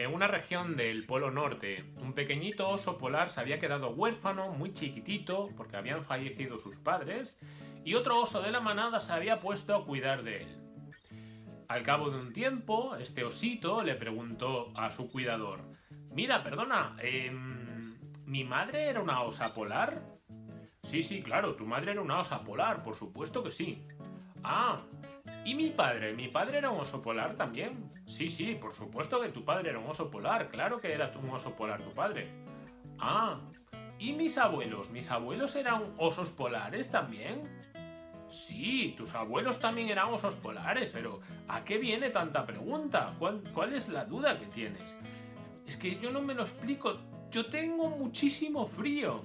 En una región del Polo Norte, un pequeñito oso polar se había quedado huérfano, muy chiquitito, porque habían fallecido sus padres, y otro oso de la manada se había puesto a cuidar de él. Al cabo de un tiempo, este osito le preguntó a su cuidador, Mira, perdona, em, ¿mi madre era una osa polar? Sí, sí, claro, tu madre era una osa polar, por supuesto que sí. Ah, ¿y mi padre? ¿Mi padre era un oso polar también? Sí, sí, por supuesto que tu padre era un oso polar, claro que era un oso polar tu padre. Ah, ¿y mis abuelos? ¿Mis abuelos eran osos polares también? Sí, tus abuelos también eran osos polares, pero ¿a qué viene tanta pregunta? ¿Cuál, cuál es la duda que tienes? Es que yo no me lo explico, yo tengo muchísimo frío.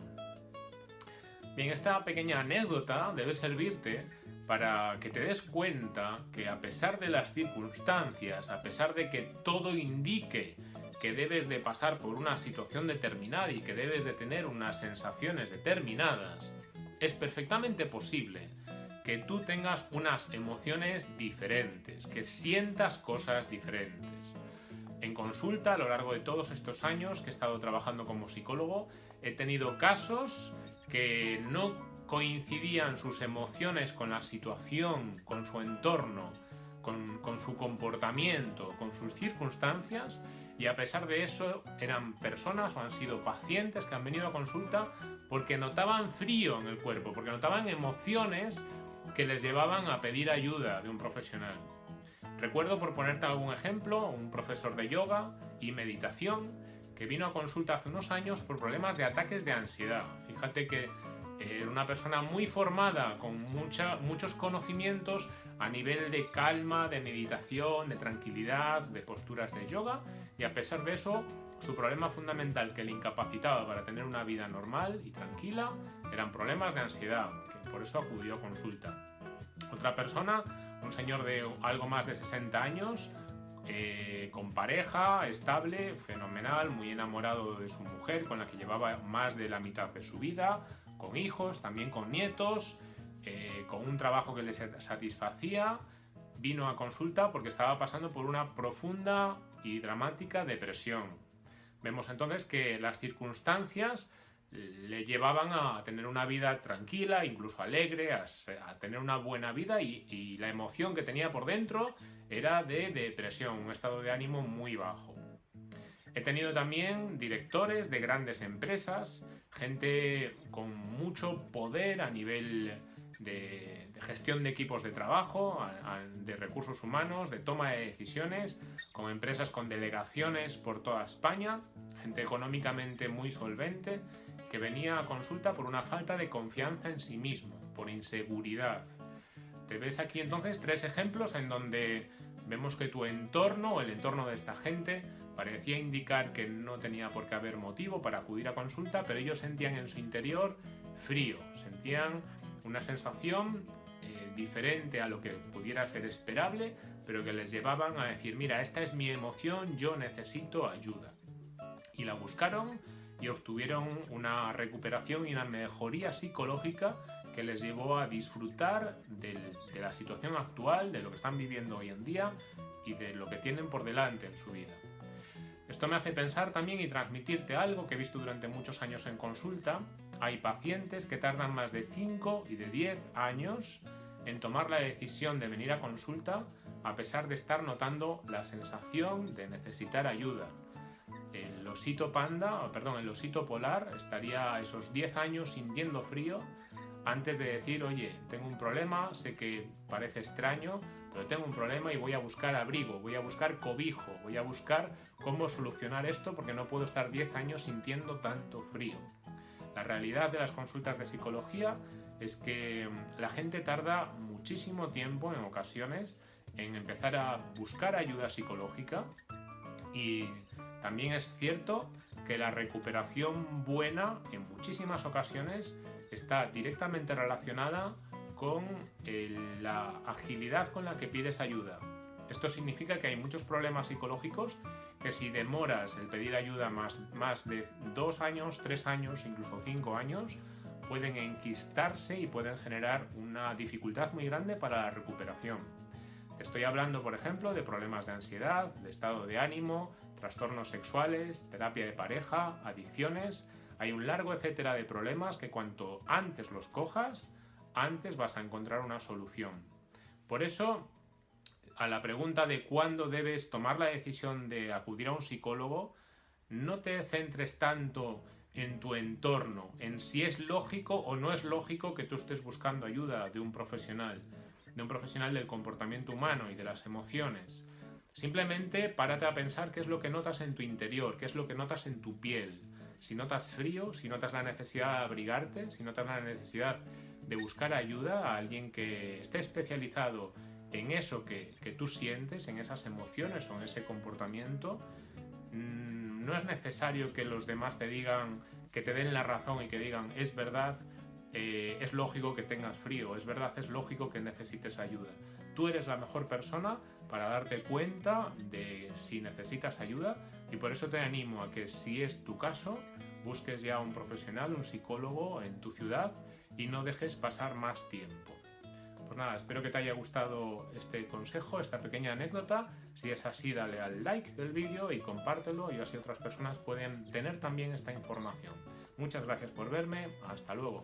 Bien, esta pequeña anécdota debe servirte para que te des cuenta que a pesar de las circunstancias, a pesar de que todo indique que debes de pasar por una situación determinada y que debes de tener unas sensaciones determinadas, es perfectamente posible que tú tengas unas emociones diferentes, que sientas cosas diferentes. En consulta, a lo largo de todos estos años que he estado trabajando como psicólogo, he tenido casos que no coincidían sus emociones con la situación, con su entorno, con, su comportamiento, con sus circunstancias y a pesar de eso eran personas o han sido pacientes que han venido a consulta porque notaban frío en el cuerpo, porque notaban emociones que les llevaban a pedir ayuda de un profesional. Recuerdo, por ponerte algún ejemplo, un profesor de yoga y meditación que vino a consulta hace unos años por problemas de ataques de ansiedad. Fíjate que era una persona muy formada, con muchos conocimientos a nivel de calma, de meditación, de tranquilidad, de posturas de yoga, y a pesar de eso, su problema fundamental que le incapacitaba para tener una vida normal y tranquila eran problemas de ansiedad, que por eso acudió a consulta. Otra persona, un señor de algo más de 60 años, eh, con pareja, estable, fenomenal, muy enamorado de su mujer, con la que llevaba más de la mitad de su vida, con hijos, también con nietos, eh, con un trabajo que le satisfacía, vino a consulta porque estaba pasando por una profunda y dramática depresión. Vemos entonces que las circunstancias le llevaban a tener una vida tranquila, incluso alegre, a, tener una buena vida y, y, la emoción que tenía por dentro era de depresión, un estado de ánimo muy bajo. He tenido también directores de grandes empresas, gente con mucho poder a nivel de, gestión de equipos de trabajo, de recursos humanos, de toma de decisiones, con empresas con delegaciones por toda España, gente económicamente muy solvente, que venía a consulta por una falta de confianza en sí mismo, por inseguridad. Te ves aquí entonces tres ejemplos en donde vemos que tu entorno el entorno de esta gente parecía indicar que no tenía por qué haber motivo para acudir a consulta, pero ellos sentían en su interior frío, sentían una sensación eh, diferente a lo que pudiera ser esperable, pero que les llevaban a decir, mira, esta es mi emoción, yo necesito ayuda. Y la buscaron y obtuvieron una recuperación y una mejoría psicológica que les llevó a disfrutar de la situación actual, de lo que están viviendo hoy en día y de lo que tienen por delante en su vida. Esto me hace pensar también y transmitirte algo que he visto durante muchos años en consulta. Hay pacientes que tardan más de 5 y de 10 años en tomar la decisión de venir a consulta a pesar de estar notando la sensación de necesitar ayuda. El osito panda, perdón, el osito polar estaría esos 10 años sintiendo frío antes de decir, oye, tengo un problema, sé que parece extraño, pero tengo un problema y voy a buscar abrigo, voy a buscar cobijo, voy a buscar cómo solucionar esto porque no puedo estar 10 años sintiendo tanto frío. La realidad de las consultas de psicología es que mm, la gente tarda muchísimo tiempo en ocasiones en empezar a buscar ayuda psicológica y también es cierto que la recuperación buena en muchísimas ocasiones está directamente relacionada con la agilidad con la que pides ayuda. Esto significa que hay muchos problemas psicológicos que si demoras el pedir ayuda más, más de dos años, tres años, incluso cinco años, pueden enquistarse y pueden generar una dificultad muy grande para la recuperación. Estoy hablando, por ejemplo, de problemas de ansiedad, de estado de ánimo, trastornos sexuales, terapia de pareja, adicciones. Hay un largo etcétera de problemas que cuanto antes los cojas, antes vas a encontrar una solución. Por eso, a la pregunta de cuándo debes tomar la decisión de acudir a un psicólogo, no te centres tanto en tu entorno, en si es lógico o no es lógico que tú estés buscando ayuda de un profesional, de un profesional del comportamiento humano y de las emociones. Simplemente párate a pensar qué es lo que notas en tu interior, qué es lo que notas en tu piel. Si notas frío, si notas la necesidad de abrigarte, si notas la necesidad de buscar ayuda a alguien que esté especializado en eso que, tú sientes, en esas emociones o en ese comportamiento, mm, no es necesario que los demás te digan, que te den la razón y que digan, es verdad, eh, es lógico que tengas frío, es verdad, es lógico que necesites ayuda. Tú eres la mejor persona para darte cuenta de si necesitas ayuda y por eso te animo a que si es tu caso, busques ya un profesional, un psicólogo en tu ciudad y no dejes pasar más tiempo. Pues nada, espero que te haya gustado este consejo, esta pequeña anécdota. Si es así, dale al like del vídeo y compártelo y así otras personas pueden tener también esta información. Muchas gracias por verme, hasta luego.